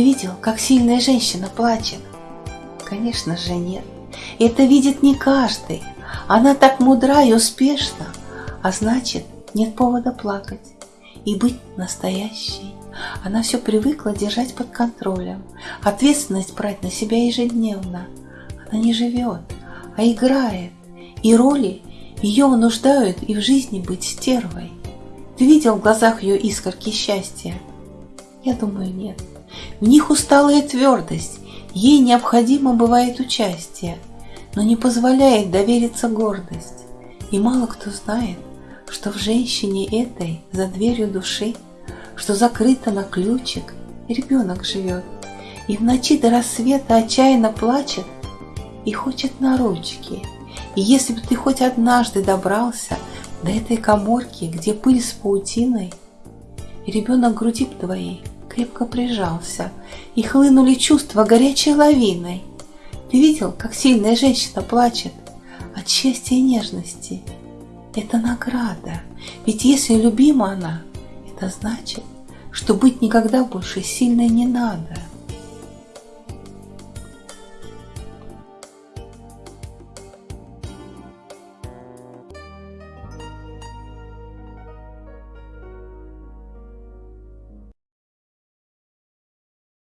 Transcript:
Ты видел, как сильная женщина плачет? Конечно же нет. Это видит не каждый. Она так мудра и успешна, а значит, нет повода плакать и быть настоящей. Она все привыкла держать под контролем, ответственность брать на себя ежедневно. Она не живет, а играет, и роли ее вынуждают и в жизни быть стервой. Ты видел в глазах ее искорки счастья? Я думаю, нет. В них усталая твердость, ей необходимо бывает участие, но не позволяет довериться гордость. И мало кто знает, что в женщине этой за дверью души, что закрыто на ключик, ребенок живет, и в ночи до рассвета отчаянно плачет и хочет на ручки. И если бы ты хоть однажды добрался до этой коморки, где пыль с паутиной, ребенок груди твоей крепко прижался, и хлынули чувства горячей лавиной. Ты видел, как сильная женщина плачет от счастья и нежности? Это награда, ведь если любима она, это значит, что быть никогда больше сильной не надо –